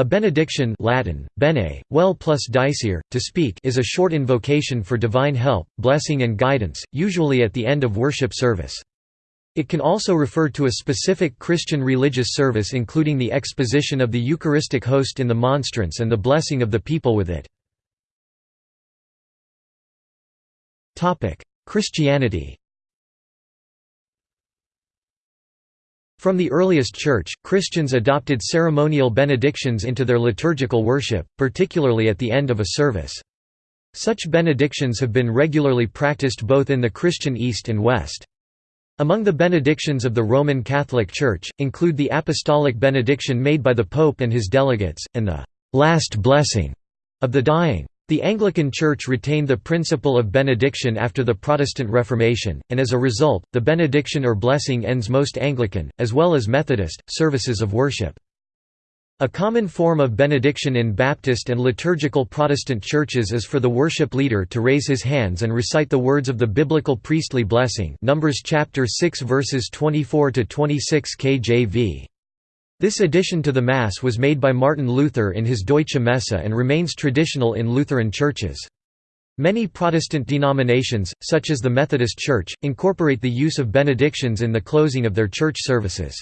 A benediction Latin, bene, well plus dicere, to speak is a short invocation for divine help, blessing and guidance, usually at the end of worship service. It can also refer to a specific Christian religious service including the exposition of the Eucharistic host in the monstrance and the blessing of the people with it. Christianity From the earliest Church, Christians adopted ceremonial benedictions into their liturgical worship, particularly at the end of a service. Such benedictions have been regularly practiced both in the Christian East and West. Among the benedictions of the Roman Catholic Church, include the Apostolic benediction made by the Pope and his delegates, and the «last blessing» of the dying. The Anglican Church retained the principle of benediction after the Protestant Reformation, and as a result, the benediction or blessing ends most Anglican, as well as Methodist, services of worship. A common form of benediction in Baptist and liturgical Protestant churches is for the worship leader to raise his hands and recite the words of the biblical priestly blessing Numbers chapter 6 verses 24 to 26 KJV. This addition to the Mass was made by Martin Luther in his Deutsche Messe and remains traditional in Lutheran churches. Many Protestant denominations, such as the Methodist Church, incorporate the use of benedictions in the closing of their church services.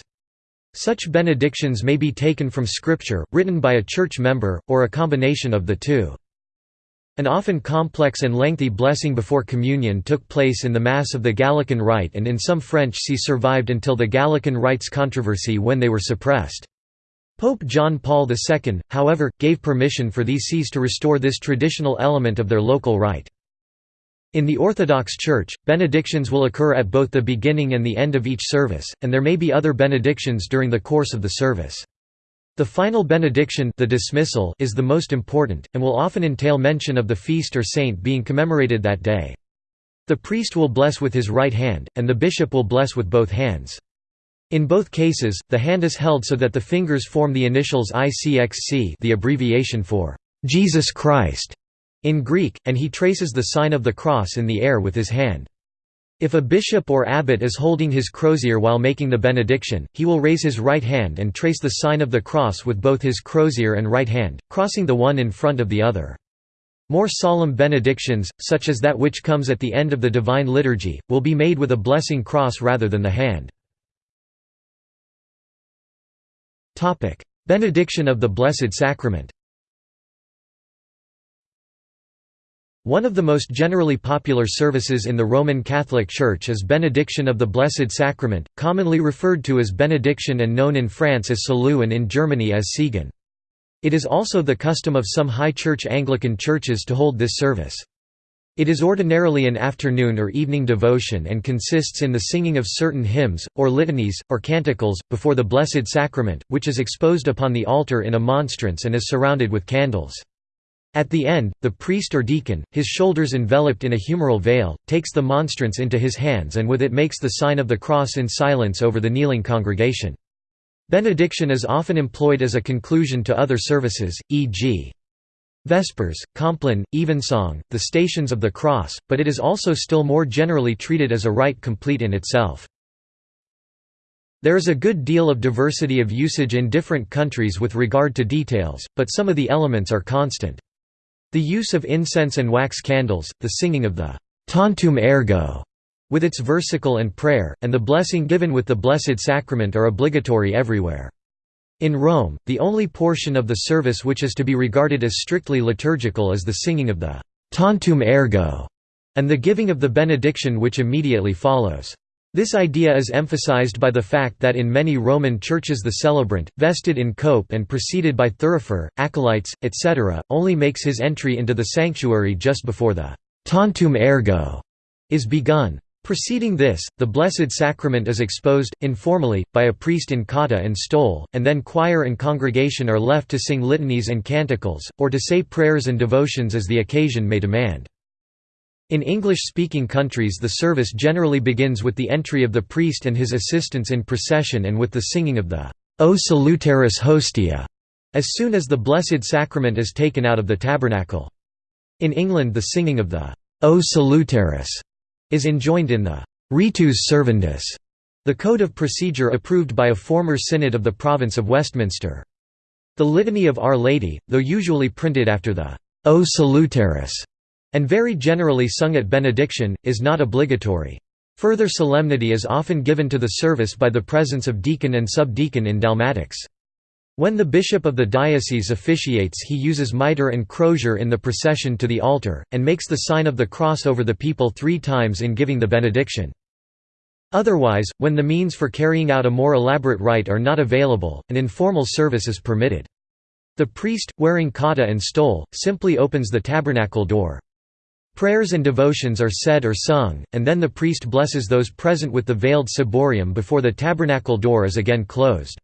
Such benedictions may be taken from Scripture, written by a church member, or a combination of the two. An often complex and lengthy blessing before communion took place in the Mass of the Gallican Rite and in some French see survived until the Gallican Rites controversy when they were suppressed. Pope John Paul II, however, gave permission for these sees to restore this traditional element of their local rite. In the Orthodox Church, benedictions will occur at both the beginning and the end of each service, and there may be other benedictions during the course of the service. The final benediction the dismissal is the most important, and will often entail mention of the feast or saint being commemorated that day. The priest will bless with his right hand, and the bishop will bless with both hands. In both cases, the hand is held so that the fingers form the initials ICXC the abbreviation for Jesus Christ in Greek, and he traces the sign of the cross in the air with his hand. If a bishop or abbot is holding his crozier while making the benediction, he will raise his right hand and trace the sign of the cross with both his crozier and right hand, crossing the one in front of the other. More solemn benedictions, such as that which comes at the end of the Divine Liturgy, will be made with a blessing cross rather than the hand. Benediction of the Blessed Sacrament One of the most generally popular services in the Roman Catholic Church is Benediction of the Blessed Sacrament, commonly referred to as Benediction and known in France as Salut and in Germany as Segen. It is also the custom of some High Church Anglican churches to hold this service. It is ordinarily an afternoon or evening devotion and consists in the singing of certain hymns, or litanies, or canticles, before the Blessed Sacrament, which is exposed upon the altar in a monstrance and is surrounded with candles. At the end, the priest or deacon, his shoulders enveloped in a humeral veil, takes the monstrance into his hands and with it makes the sign of the cross in silence over the kneeling congregation. Benediction is often employed as a conclusion to other services, e.g. Vespers, Compline, Evensong, the Stations of the Cross, but it is also still more generally treated as a rite complete in itself. There is a good deal of diversity of usage in different countries with regard to details, but some of the elements are constant. The use of incense and wax candles, the singing of the «Tantum ergo» with its versicle and prayer, and the blessing given with the Blessed Sacrament are obligatory everywhere. In Rome, the only portion of the service which is to be regarded as strictly liturgical is the singing of the «Tantum ergo» and the giving of the benediction which immediately follows. This idea is emphasized by the fact that in many Roman churches the celebrant, vested in cope and preceded by thurifer, acolytes, etc., only makes his entry into the sanctuary just before the «tantum ergo» is begun. Preceding this, the Blessed Sacrament is exposed, informally, by a priest in cotta and stole, and then choir and congregation are left to sing litanies and canticles, or to say prayers and devotions as the occasion may demand. In English-speaking countries the service generally begins with the entry of the priest and his assistants in procession and with the singing of the O Salutaris Hostia, as soon as the Blessed Sacrament is taken out of the tabernacle. In England the singing of the O Salutaris is enjoined in the Ritus Servandus, the code of procedure approved by a former synod of the province of Westminster. The Litany of Our Lady, though usually printed after the O Salutaris, and very generally sung at benediction, is not obligatory. Further solemnity is often given to the service by the presence of deacon and subdeacon in dalmatics. When the bishop of the diocese officiates he uses mitre and crozier in the procession to the altar, and makes the sign of the cross over the people three times in giving the benediction. Otherwise, when the means for carrying out a more elaborate rite are not available, an informal service is permitted. The priest, wearing cotta and stole, simply opens the tabernacle door. Prayers and devotions are said or sung, and then the priest blesses those present with the veiled ciborium before the tabernacle door is again closed.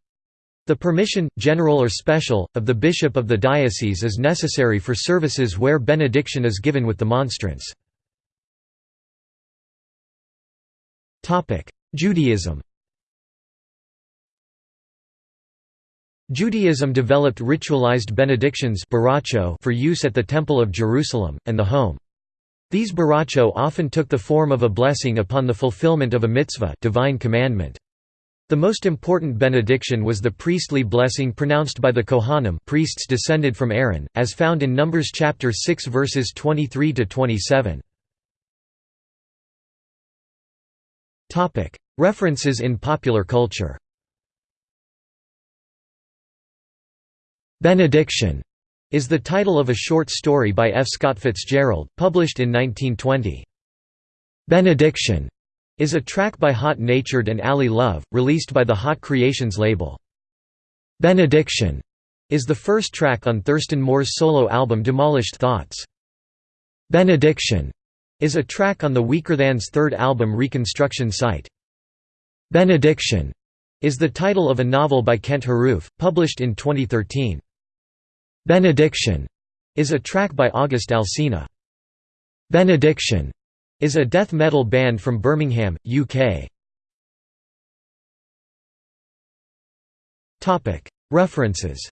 The permission, general or special, of the bishop of the diocese is necessary for services where benediction is given with the monstrance. Judaism Judaism developed ritualized benedictions for use at the Temple of Jerusalem, and the home. These berakhot often took the form of a blessing upon the fulfillment of a mitzvah divine commandment. The most important benediction was the priestly blessing pronounced by the Kohanim priests descended from Aaron, as found in Numbers chapter 6 verses 23 to 27. Topic: References in popular culture. Benediction is the title of a short story by F. Scott Fitzgerald, published in 1920. Benediction is a track by Hot Natured and Ali Love, released by the Hot Creations label. Benediction is the first track on Thurston Moore's solo album Demolished Thoughts. Benediction is a track on the Weakerthans' third album Reconstruction Site. Benediction is the title of a novel by Kent Haruf, published in 2013. Benediction is a track by August Alsina. Benediction is a death metal band from Birmingham, UK. References